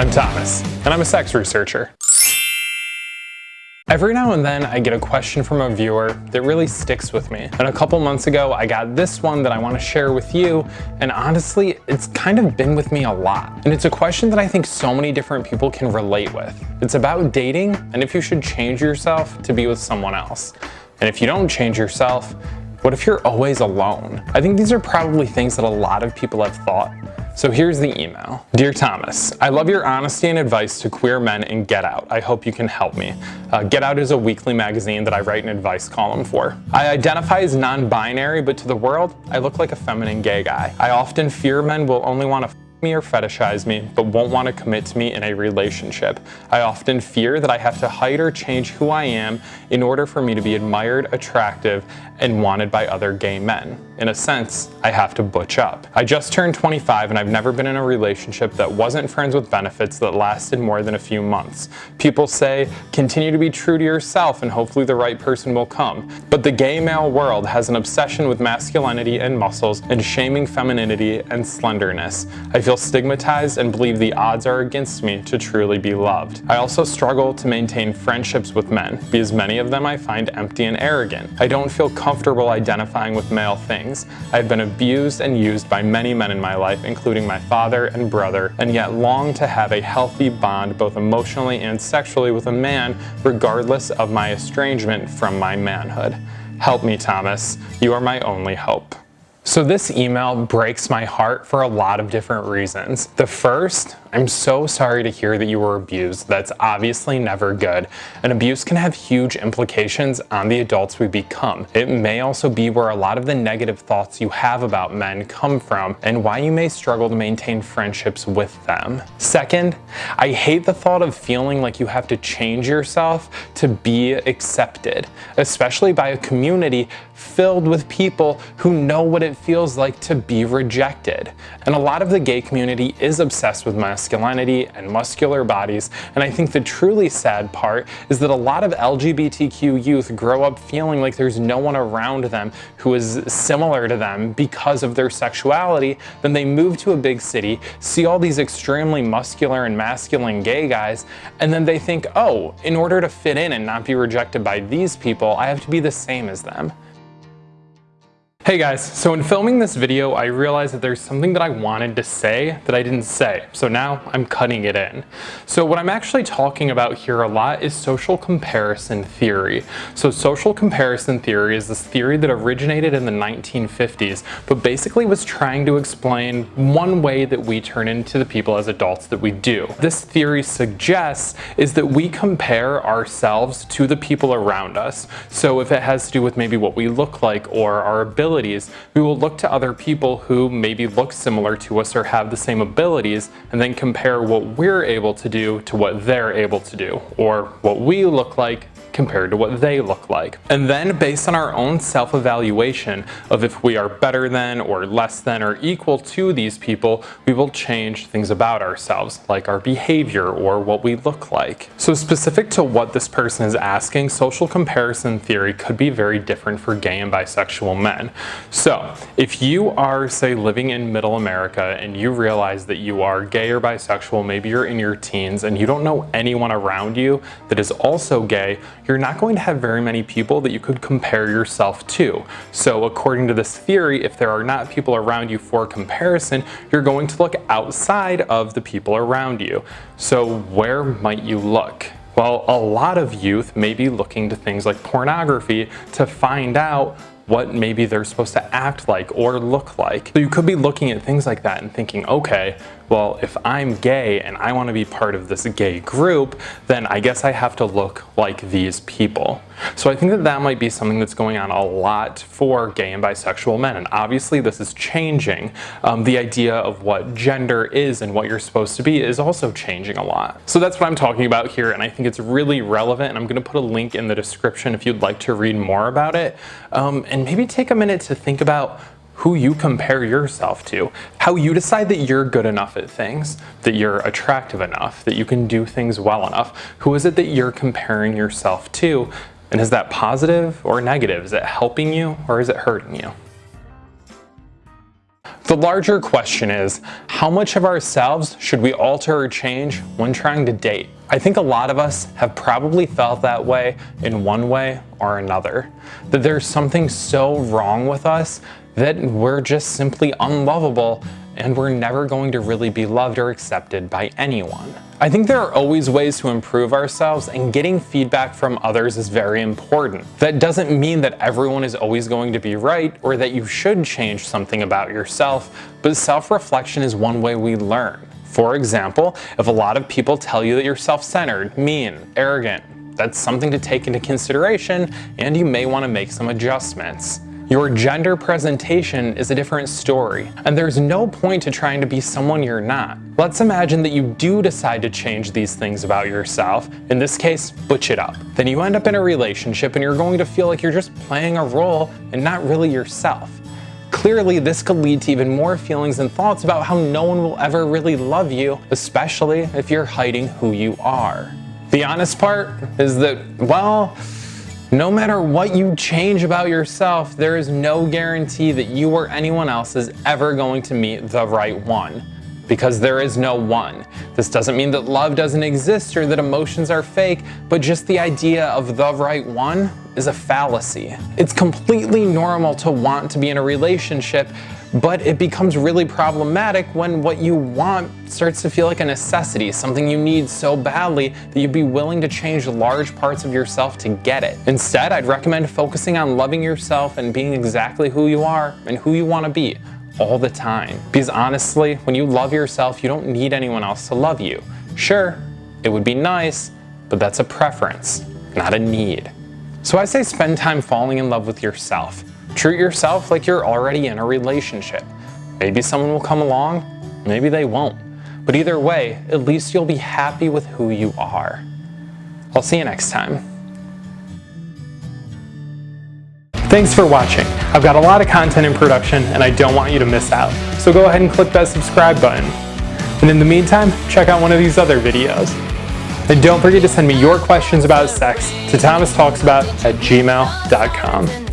I'm Thomas, and I'm a sex researcher. Every now and then I get a question from a viewer that really sticks with me. And a couple months ago I got this one that I want to share with you and honestly it's kind of been with me a lot. And it's a question that I think so many different people can relate with. It's about dating and if you should change yourself to be with someone else. And if you don't change yourself, what if you're always alone? I think these are probably things that a lot of people have thought so here's the email. Dear Thomas, I love your honesty and advice to queer men in Get Out. I hope you can help me. Uh, Get Out is a weekly magazine that I write an advice column for. I identify as non-binary, but to the world, I look like a feminine gay guy. I often fear men will only want to me or fetishize me, but won't want to commit to me in a relationship. I often fear that I have to hide or change who I am in order for me to be admired, attractive, and wanted by other gay men. In a sense, I have to butch up. I just turned 25 and I've never been in a relationship that wasn't friends with benefits that lasted more than a few months. People say, continue to be true to yourself and hopefully the right person will come. But the gay male world has an obsession with masculinity and muscles and shaming femininity and slenderness. I feel stigmatized and believe the odds are against me to truly be loved. I also struggle to maintain friendships with men because many of them I find empty and arrogant. I don't feel comfortable identifying with male things. I have been abused and used by many men in my life, including my father and brother, and yet long to have a healthy bond both emotionally and sexually with a man, regardless of my estrangement from my manhood. Help me, Thomas. You are my only hope. So this email breaks my heart for a lot of different reasons. The first, I'm so sorry to hear that you were abused. That's obviously never good. And abuse can have huge implications on the adults we become. It may also be where a lot of the negative thoughts you have about men come from and why you may struggle to maintain friendships with them. Second, I hate the thought of feeling like you have to change yourself to be accepted, especially by a community filled with people who know what it feels like to be rejected. And a lot of the gay community is obsessed with masculinity and muscular bodies, and I think the truly sad part is that a lot of LGBTQ youth grow up feeling like there's no one around them who is similar to them because of their sexuality, then they move to a big city, see all these extremely muscular and masculine gay guys, and then they think, oh, in order to fit in and not be rejected by these people, I have to be the same as them. Hey guys, so in filming this video, I realized that there's something that I wanted to say that I didn't say, so now I'm cutting it in. So what I'm actually talking about here a lot is social comparison theory. So social comparison theory is this theory that originated in the 1950s, but basically was trying to explain one way that we turn into the people as adults that we do. This theory suggests is that we compare ourselves to the people around us. So if it has to do with maybe what we look like or our ability abilities, we will look to other people who maybe look similar to us or have the same abilities and then compare what we're able to do to what they're able to do or what we look like compared to what they look like. And then based on our own self-evaluation of if we are better than or less than or equal to these people, we will change things about ourselves, like our behavior or what we look like. So specific to what this person is asking, social comparison theory could be very different for gay and bisexual men. So if you are, say, living in middle America and you realize that you are gay or bisexual, maybe you're in your teens and you don't know anyone around you that is also gay, you're not going to have very many people that you could compare yourself to. So according to this theory, if there are not people around you for comparison, you're going to look outside of the people around you. So where might you look? Well, a lot of youth may be looking to things like pornography to find out what maybe they're supposed to act like or look like. So you could be looking at things like that and thinking, okay, well, if I'm gay and I want to be part of this gay group, then I guess I have to look like these people. So I think that that might be something that's going on a lot for gay and bisexual men. And obviously this is changing. Um, the idea of what gender is and what you're supposed to be is also changing a lot. So that's what I'm talking about here. And I think it's really relevant. And I'm going to put a link in the description if you'd like to read more about it. Um, and maybe take a minute to think about who you compare yourself to, how you decide that you're good enough at things, that you're attractive enough, that you can do things well enough. Who is it that you're comparing yourself to? And is that positive or negative? Is it helping you or is it hurting you? The larger question is, how much of ourselves should we alter or change when trying to date? I think a lot of us have probably felt that way in one way or another. That there's something so wrong with us that we're just simply unlovable and we're never going to really be loved or accepted by anyone. I think there are always ways to improve ourselves and getting feedback from others is very important. That doesn't mean that everyone is always going to be right or that you should change something about yourself, but self-reflection is one way we learn. For example, if a lot of people tell you that you're self-centered, mean, arrogant, that's something to take into consideration and you may want to make some adjustments. Your gender presentation is a different story, and there's no point to trying to be someone you're not. Let's imagine that you do decide to change these things about yourself, in this case, butch it up. Then you end up in a relationship and you're going to feel like you're just playing a role and not really yourself. Clearly, this could lead to even more feelings and thoughts about how no one will ever really love you, especially if you're hiding who you are. The honest part is that, well, no matter what you change about yourself, there is no guarantee that you or anyone else is ever going to meet the right one. Because there is no one. This doesn't mean that love doesn't exist or that emotions are fake, but just the idea of the right one is a fallacy. It's completely normal to want to be in a relationship but it becomes really problematic when what you want starts to feel like a necessity, something you need so badly that you'd be willing to change large parts of yourself to get it. Instead, I'd recommend focusing on loving yourself and being exactly who you are and who you want to be all the time. Because honestly, when you love yourself, you don't need anyone else to love you. Sure, it would be nice, but that's a preference, not a need. So I say spend time falling in love with yourself. Treat yourself like you're already in a relationship. Maybe someone will come along, maybe they won't. But either way, at least you'll be happy with who you are. I'll see you next time. Thanks for watching. I've got a lot of content in production and I don't want you to miss out. So go ahead and click that subscribe button. And in the meantime, check out one of these other videos. And don't forget to send me your questions about sex to thomastalksabout at gmail.com.